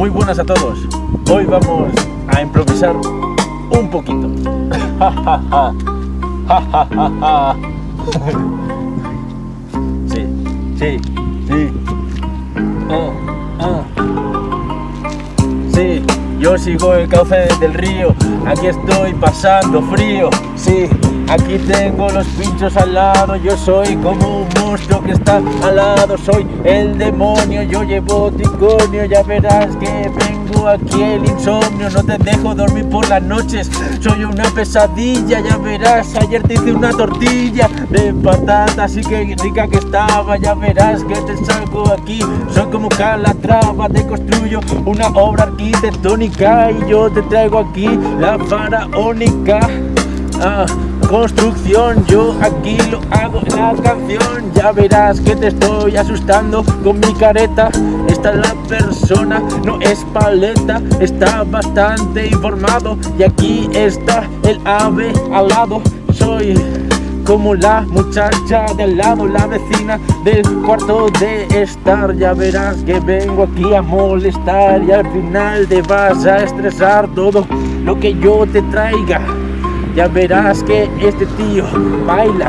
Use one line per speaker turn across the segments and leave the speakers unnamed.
Muy buenas a todos. Hoy vamos a improvisar un poquito. Sí, sí, sí. Ah, ah. Sí, yo sigo el cauce del río. Aquí estoy pasando frío. Sí, aquí tengo los pinchos al lado. Yo soy como un monstruo que está al lado. Soy el demonio, yo llevo ticonio. Ya verás que vengo aquí el insomnio. No te dejo dormir por las noches. Soy una pesadilla, ya verás. Ayer te hice una tortilla de patata, así que rica que estaba. Ya verás que te salgo aquí. Soy como Calatrava, te construyo una obra arquitectónica. Y yo te traigo aquí la faraónica. Ah, construcción, yo aquí lo hago en la canción. Ya verás que te estoy asustando con mi careta. Esta es la persona, no es paleta. Está bastante informado y aquí está el ave al lado. Soy como la muchacha del lado, la vecina del cuarto de estar. Ya verás que vengo aquí a molestar y al final te vas a estresar todo lo que yo te traiga. Ya verás que este tío baila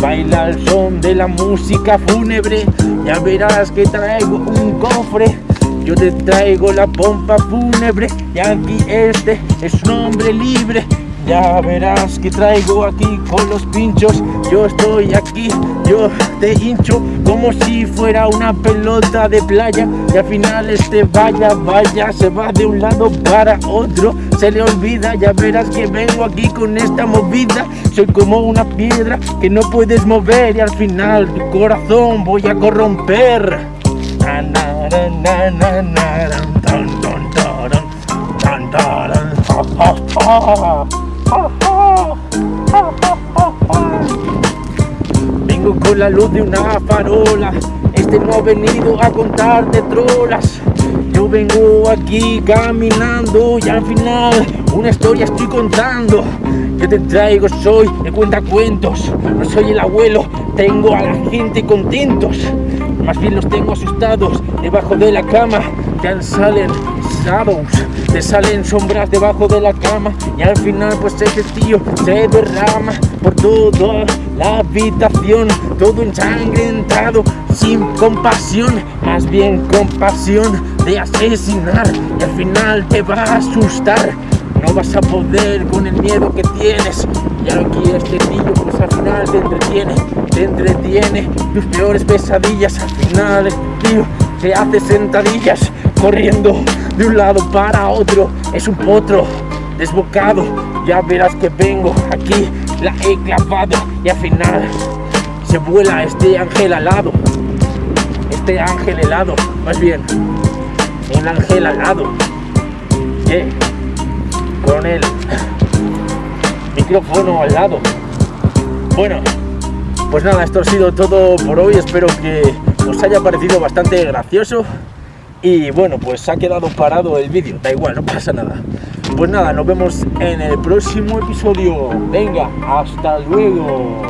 Baila al son de la música fúnebre. Ya verás que traigo un cofre Yo te traigo la pompa fúnebre. Y aquí este es un hombre libre ya verás que traigo aquí con los pinchos. Yo estoy aquí, yo te hincho Como si fuera una pelota de playa. Y al final este vaya, vaya Se va de un lado para otro. Se le olvida, ya verás que vengo aquí con esta movida. Soy como una piedra que no puedes mover Y al final tu corazón voy a corromper la luz de una farola. Este no ha venido a contarte trolas. Yo vengo aquí caminando Y al final una historia estoy contando. Yo te traigo, soy el cuentacuentos. No soy el abuelo, tengo a la gente contentos Más bien los tengo asustados Debajo de la cama. Ya salen shadows te salen sombras debajo de la cama. Y al final pues ese tío se derrama por toda la habitación. Todo ensangrentado sin compasión. Más bien compasión de asesinar. Y al final te va a asustar. No vas a poder con el miedo que tienes y aquí este tío pues al final te entretiene te entretiene tus peores pesadillas al final el tío te hace sentadillas corriendo de un lado para otro es un potro desbocado ya verás que vengo aquí la he clavado y al final se vuela este ángel alado este ángel helado más bien un ángel alado yeah. con el micrófono al lado bueno pues nada esto ha sido todo por hoy espero que os haya parecido bastante gracioso y bueno, pues ha quedado parado el vídeo, da igual, no pasa nada. Pues nada, nos vemos en el próximo episodio. Venga, hasta luego.